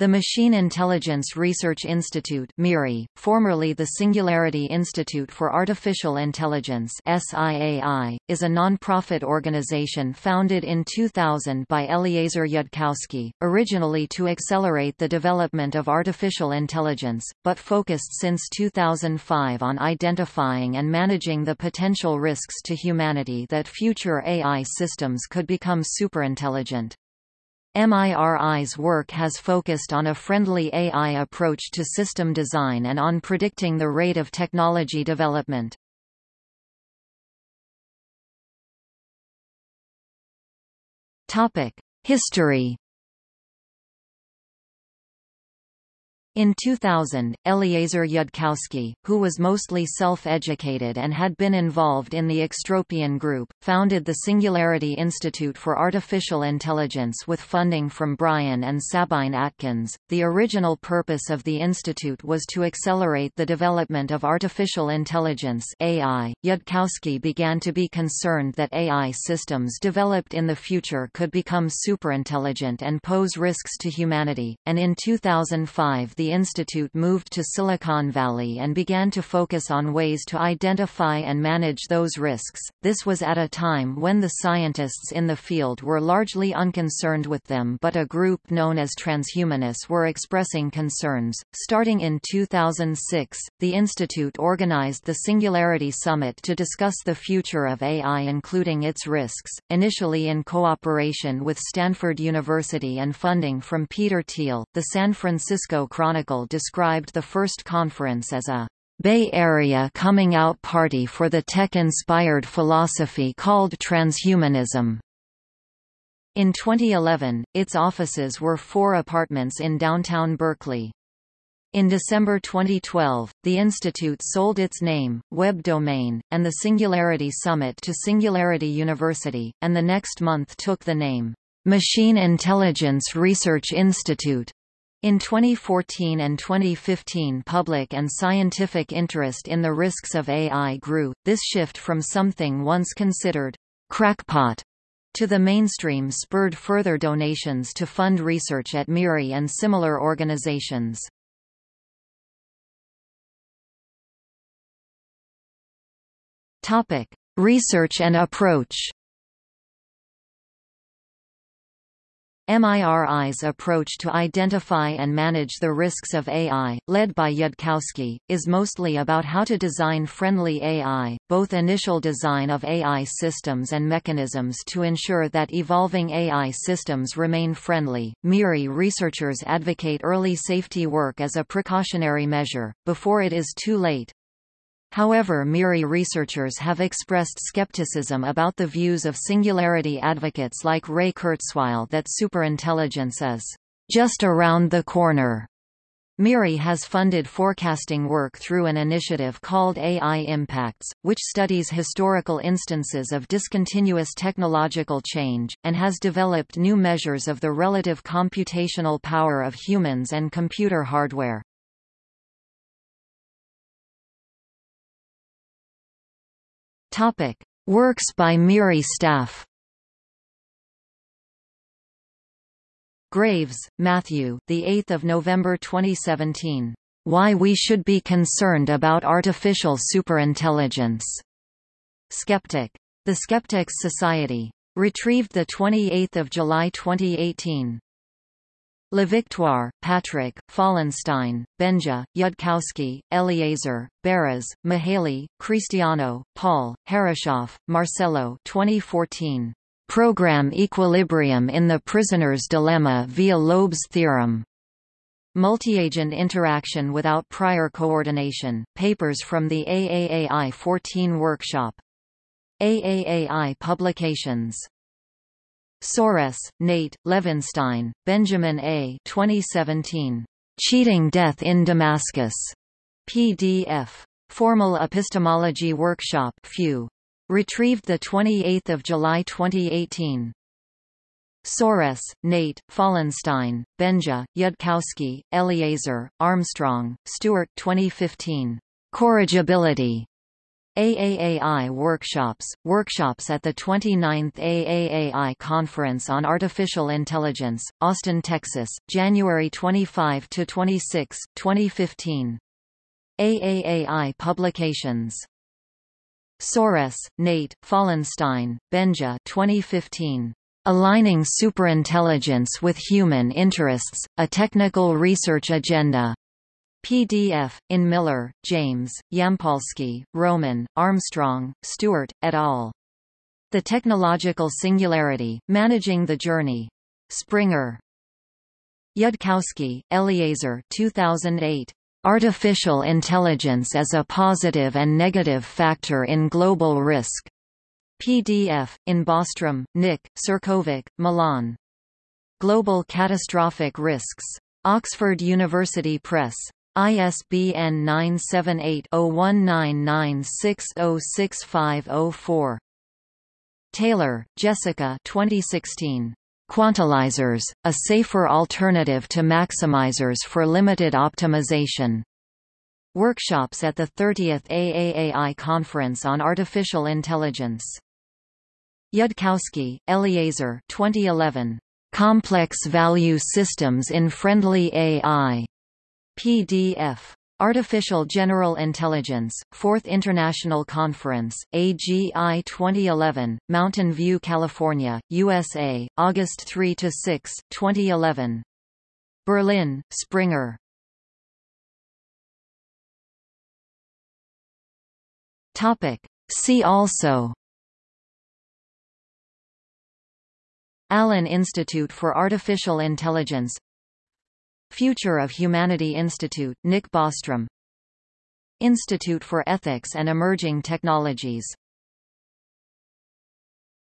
The Machine Intelligence Research Institute MIRI, formerly the Singularity Institute for Artificial Intelligence SIAI, is a non-profit organization founded in 2000 by Eliezer Yudkowsky, originally to accelerate the development of artificial intelligence, but focused since 2005 on identifying and managing the potential risks to humanity that future AI systems could become superintelligent. MIRI's work has focused on a friendly AI approach to system design and on predicting the rate of technology development. History In 2000, Eliezer Yudkowsky, who was mostly self-educated and had been involved in the Extropian Group, founded the Singularity Institute for Artificial Intelligence with funding from Brian and Sabine Atkins. The original purpose of the institute was to accelerate the development of artificial intelligence (AI). Yudkowsky began to be concerned that AI systems developed in the future could become superintelligent and pose risks to humanity, and in 2005 the the institute moved to Silicon Valley and began to focus on ways to identify and manage those risks. This was at a time when the scientists in the field were largely unconcerned with them, but a group known as transhumanists were expressing concerns. Starting in 2006, the institute organized the Singularity Summit to discuss the future of AI including its risks, initially in cooperation with Stanford University and funding from Peter Thiel. The San Francisco Chronicle Chronicle described the first conference as a Bay Area coming out party for the tech-inspired philosophy called transhumanism. In 2011, its offices were four apartments in downtown Berkeley. In December 2012, the institute sold its name, web domain, and the Singularity Summit to Singularity University, and the next month took the name, Machine Intelligence Research Institute. In 2014 and 2015 public and scientific interest in the risks of AI grew. This shift from something once considered crackpot to the mainstream spurred further donations to fund research at MIRI and similar organizations. Topic: Research and approach. MIRI's approach to identify and manage the risks of AI, led by Yudkowsky, is mostly about how to design friendly AI, both initial design of AI systems and mechanisms to ensure that evolving AI systems remain friendly. MIRI researchers advocate early safety work as a precautionary measure, before it is too late. However MIRI researchers have expressed skepticism about the views of singularity advocates like Ray Kurzweil that superintelligence is just around the corner. MIRI has funded forecasting work through an initiative called AI Impacts, which studies historical instances of discontinuous technological change, and has developed new measures of the relative computational power of humans and computer hardware. Topic: Works by Miri staff. Graves, Matthew. The 8th of November 2017. Why we should be concerned about artificial superintelligence. Skeptic. The Skeptics Society. Retrieved the 28th of July 2018. LaVictoire, Patrick, Fallenstein, Benja, Yudkowsky, Eliezer, Beres, Mihaly, Cristiano, Paul, Herreshoff, Marcello 2014. Program Equilibrium in the Prisoner's Dilemma via Löb's Theorem. Multi-agent interaction without prior coordination, papers from the AAAI 14 workshop. AAAI Publications Soares, Nate, Levinstein, Benjamin A. 2017. Cheating Death in Damascus. PDF. Formal Epistemology Workshop FEW. Retrieved 28 July 2018. Soares, Nate, Fallenstein, Benja, Yudkowsky, Eliezer, Armstrong, Stuart 2015. Corrigibility. AAAI Workshops – Workshops at the 29th AAAI Conference on Artificial Intelligence, Austin, Texas, January 25–26, 2015. AAAI Publications. Soares, Nate, Fallenstein, Benja 2015. Aligning Superintelligence with Human Interests, A Technical Research Agenda. PDF, in Miller, James, Yampolskiy, Roman, Armstrong, Stuart, et al. The Technological Singularity, Managing the Journey. Springer. Yudkowsky, Eliezer 2008. Artificial Intelligence as a Positive and Negative Factor in Global Risk. PDF, in Bostrom, Nick, Cirkovic, Milan. Global Catastrophic Risks. Oxford University Press. ISBN 978-0199606504. Taylor, Jessica 2016. Quantilizers, a safer alternative to maximizers for limited optimization. Workshops at the 30th AAAI Conference on Artificial Intelligence. Yudkowsky, Eliezer 2011. Complex Value Systems in Friendly AI. PDF. Artificial General Intelligence, 4th International Conference, AGI 2011, Mountain View, California, USA, August 3–6, 2011. Berlin, Springer. Topic See also Allen Institute for Artificial Intelligence Future of Humanity Institute, Nick Bostrom. Institute for Ethics and Emerging Technologies